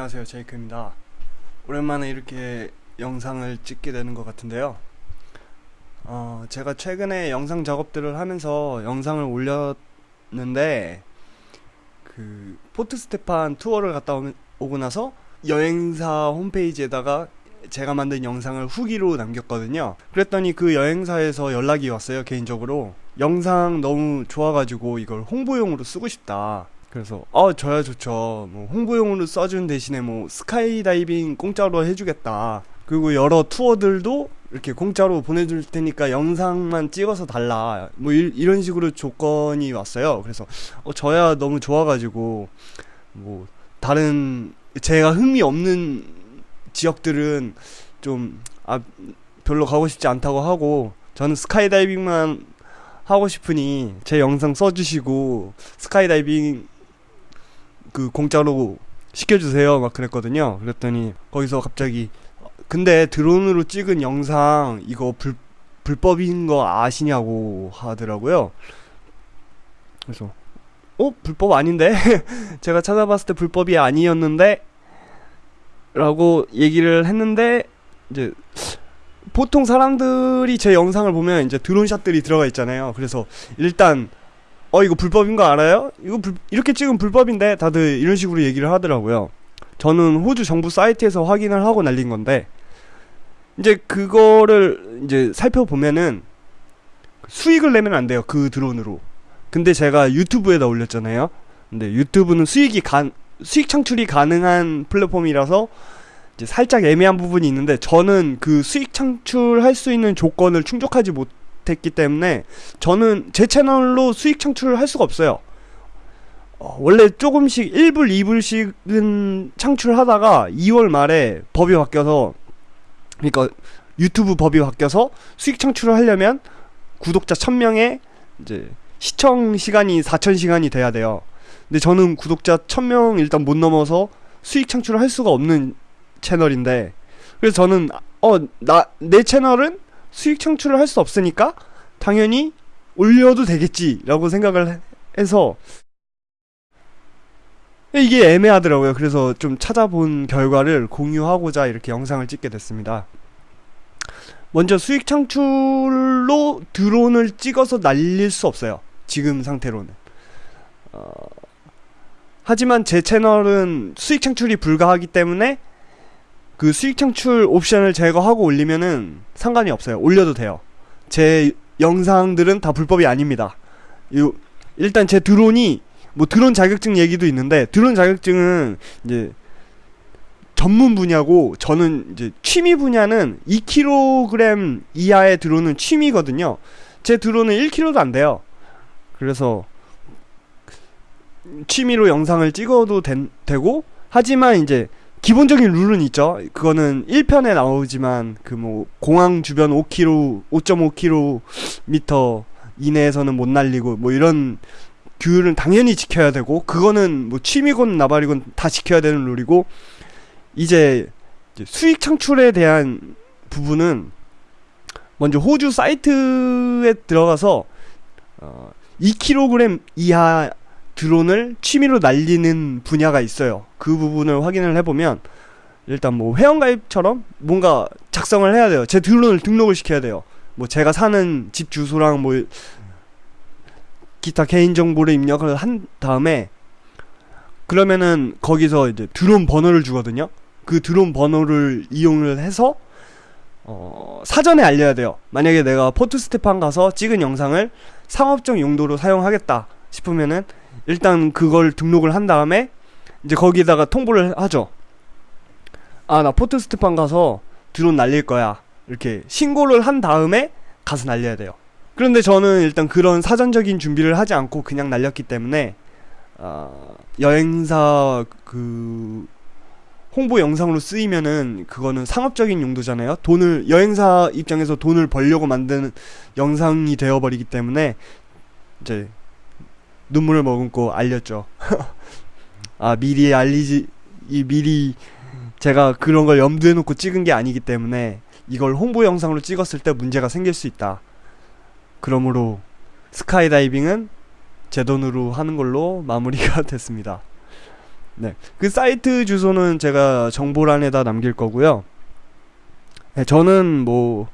안녕하세요. 제이크입니다. 오랜만에 이렇게 영상을 찍게 되는 것 같은데요. 어, 제가 최근에 영상 작업들을 하면서 영상을 올렸는데 그 포트 스테판 투어를 갔다 오고 나서 여행사 홈페이지에다가 제가 만든 영상을 후기로 남겼거든요. 그랬더니 그 여행사에서 연락이 왔어요 개인적으로. 영상 너무 좋아가지고 이걸 홍보용으로 쓰고 싶다 그래서 어 저야 좋죠. 뭐 홍보용으로 써준 대신에 뭐 스카이다이빙 공짜로 해주겠다. 그리고 여러 투어들도 이렇게 공짜로 보내줄 테니까 영상만 찍어서 달라. 뭐 이, 런 식으로 조건이 왔어요. 그래서 어 저야 너무 좋아가지고 뭐 다른 제가 흥미 없는 지역들은 좀 아 별로 가고 싶지 않다고 하고 저는 스카이다이빙만 하고 싶으니 제 영상 써주시고 스카이다이빙 그 공짜로 시켜주세요. 막 그랬거든요. 그랬더니 거기서 갑자기 근데 드론으로 찍은 영상 이거 불, 불법인 거 아시냐고 하더라고요. 그래서 어? 불법 아닌데? 제가 찾아봤을 때 불법이 아니었는데? 라고 얘기를 했는데 이제 보통 사람들이 제 영상을 보면 이제 드론샷들이 들어가 있잖아요. 그래서 일단 어 이거 불법인 거 알아요? 이거 불, 이렇게 찍으면 불법인데 다들 이런 식으로 얘기를 하더라고요. 저는 호주 정부 사이트에서 확인을 하고 날린 건데 이제 그거를 이제 살펴보면은 수익을 내면 안 돼요 그 드론으로. 근데 제가 유튜브에다 올렸잖아요. 근데 유튜브는 수익이 간 수익 창출이 가능한 플랫폼이라서 이제 살짝 애매한 부분이 있는데 저는 그 수익 창출할 수 있는 조건을 충족하지 못 했기 때문에 저는 제 채널로 수익 창출을 할 수가 없어요. 어, 원래 조금씩 1불, 2불씩은 창출하다가 2월 말에 법이 바뀌어서 그러니까 유튜브 법이 바뀌어서 수익 창출을 하려면 구독자 1000명에 이제 시청 시간이 4000시간이 돼야 돼요. 근데 저는 구독자 1000명 일단 못 넘어서 수익 창출을 할 수가 없는 채널인데 그래서 저는 어 나 내 채널은 수익 창출을 할 수 없으니까 당연히 올려도 되겠지라고 생각을 해서 이게 애매하더라고요. 그래서 좀 찾아본 결과를 공유하고자 이렇게 영상을 찍게 됐습니다. 먼저 수익 창출로 드론을 찍어서 날릴 수 없어요. 지금 상태로는. 어, 하지만 제 채널은 수익 창출이 불가하기 때문에 그 수익 창출 옵션을 제거하고 올리면은 상관이 없어요. 올려도 돼요. 제 영상들은 다 불법이 아닙니다. 요, 일단 제 드론이 뭐 드론 자격증 얘기도 있는데 드론 자격증은 이제 전문 분야고 저는 이제 취미 분야는 2kg 이하의 드론은 취미거든요. 제 드론은 1kg도 안 돼요. 그래서 취미로 영상을 찍어도 된, 되고 하지만 이제 기본적인 룰은 있죠. 그거는 1편에 나오지만 그 뭐 공항 주변 5km, 5.5km 이내에서는 못 날리고 뭐 이런 규율은 당연히 지켜야 되고 그거는 뭐 취미건 나발이건 다 지켜야 되는 룰이고 이제, 수익 창출에 대한 부분은 먼저 호주 사이트에 들어가서 어 2kg 이하 드론을 취미로 날리는 분야가 있어요. 그 부분을 확인을 해보면 일단 뭐 회원가입처럼 뭔가 작성을 해야 돼요. 제 드론을 등록을 시켜야 돼요. 뭐 제가 사는 집 주소랑 뭐 기타 개인 정보를 입력을 한 다음에 그러면은 거기서 이제 드론 번호를 주거든요. 그 드론 번호를 이용을 해서 어, 사전에 알려야 돼요. 만약에 내가 포트스테판 가서 찍은 영상을 상업적 용도로 사용하겠다 싶으면은 일단 그걸 등록을 한 다음에 이제 거기다가 통보를 하죠. 아, 나 포트스테판 가서 드론 날릴 거야. 이렇게 신고를 한 다음에 가서 날려야 돼요. 그런데 저는 일단 그런 사전적인 준비를 하지 않고 그냥 날렸기 때문에 어, 여행사 그 홍보 영상으로 쓰이면은 그거는 상업적인 용도잖아요. 돈을 여행사 입장에서 돈을 벌려고 만드는 영상이 되어버리기 때문에 이제 눈물을 머금고 알렸죠. 아 미리 알리지 이 미리 제가 그런 걸 염두에 놓고 찍은 게 아니기 때문에 이걸 홍보 영상으로 찍었을 때 문제가 생길 수 있다. 그러므로 스카이다이빙은 제 돈으로 하는 걸로 마무리가 됐습니다. 네. 그 사이트 주소는 제가 정보란에다 남길 거고요. 네, 저는 뭐,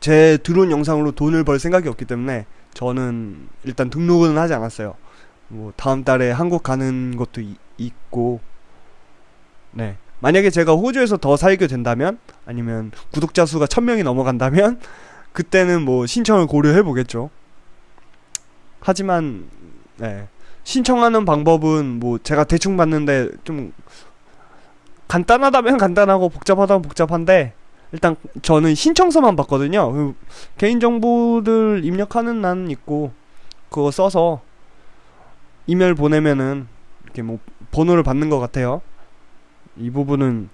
제 드론 영상으로 돈을 벌 생각이 없기 때문에 저는 일단 등록은 하지 않았어요. 뭐, 다음 달에 한국 가는 것도 이- 있고, 네. 만약에 제가 호주에서 더 살게 된다면, 아니면 구독자 수가 1000명이 넘어간다면, 그때는 뭐 신청을 고려해 보겠죠. 하지만, 네. 신청하는 방법은 뭐 제가 대충 봤는데 좀 간단하다면 간단하고 복잡하다면 복잡한데 일단 저는 신청서만 봤거든요. 그 개인 정보들 입력하는 난 있고 그거 써서 이메일 보내면은 이렇게 뭐 번호를 받는 것 같아요. 이 부분은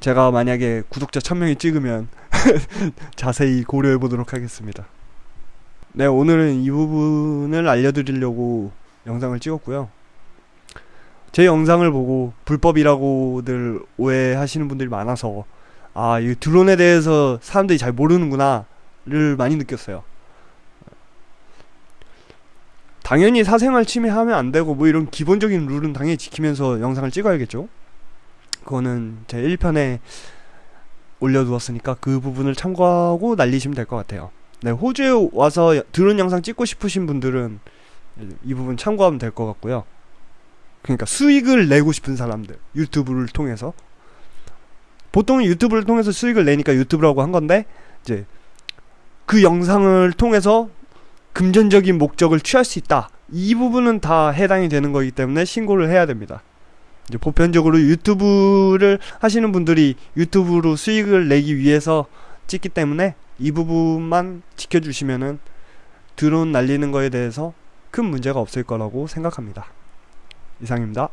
제가 만약에 구독자 1000명이 찍으면 자세히 고려해 보도록 하겠습니다. 네, 오늘은 이 부분을 알려드리려고 영상을 찍었고요. 제 영상을 보고 불법이라고들 오해하시는 분들이 많아서 아, 이 드론에 대해서 사람들이 잘 모르는구나를 많이 느꼈어요. 당연히 사생활 침해하면 안 되고 뭐 이런 기본적인 룰은 당연히 지키면서 영상을 찍어야겠죠. 그거는 제 1편에 올려두었으니까 그 부분을 참고하고 날리시면 될 것 같아요. 네, 호주에 와서 드론 영상 찍고 싶으신 분들은 이 부분 참고하면 될 것 같고요. 그러니까 수익을 내고 싶은 사람들 유튜브를 통해서 보통 유튜브를 통해서 수익을 내니까 유튜브라고 한 건데 이제 그 영상을 통해서 금전적인 목적을 취할 수 있다. 이 부분은 다 해당이 되는 거기 때문에 신고를 해야 됩니다. 이제 보편적으로 유튜브를 하시는 분들이 유튜브로 수익을 내기 위해서 찍기 때문에 이 부분만 지켜주시면은 드론 날리는 거에 대해서 큰 문제가 없을 거라고 생각합니다. 이상입니다.